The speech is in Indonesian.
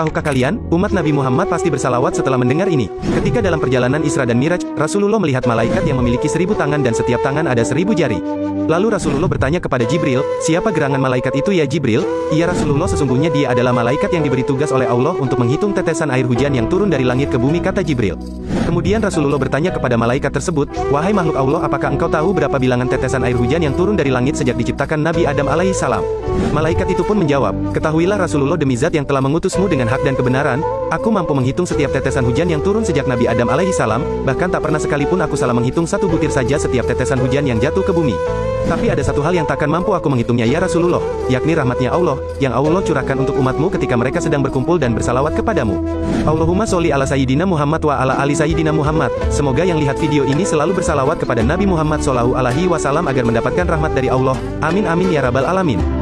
Tahukah kalian, umat Nabi Muhammad pasti bersalawat setelah mendengar ini. Ketika dalam perjalanan Isra dan Miraj, Rasulullah melihat malaikat yang memiliki seribu tangan dan setiap tangan ada seribu jari. Lalu Rasulullah bertanya kepada Jibril, siapa gerangan malaikat itu ya Jibril? Iya Rasulullah sesungguhnya dia adalah malaikat yang diberi tugas oleh Allah untuk menghitung tetesan air hujan yang turun dari langit ke bumi kata Jibril. Kemudian Rasulullah bertanya kepada malaikat tersebut, wahai makhluk Allah apakah engkau tahu berapa bilangan tetesan air hujan yang turun dari langit sejak diciptakan Nabi Adam alaihi salam? Malaikat itu pun menjawab, ketahuilah Rasulullah demi zat yang telah mengutusmu dengan hak dan kebenaran, aku mampu menghitung setiap tetesan hujan yang turun sejak Nabi Adam alaihi salam, bahkan tak pernah sekalipun aku salah menghitung satu butir saja setiap tetesan hujan yang jatuh ke bumi. Tapi ada satu hal yang takkan mampu aku menghitungnya ya Rasulullah, yakni rahmatnya Allah, yang Allah curahkan untuk umatmu ketika mereka sedang berkumpul dan bersalawat kepadamu. Allahumma sholli ala Sayyidina Muhammad wa ala ali Sayyidina Muhammad. Semoga yang lihat video ini selalu bersalawat kepada Nabi Muhammad Shallallahu alaihi wasallam agar mendapatkan rahmat dari Allah. Amin amin ya rabbal alamin.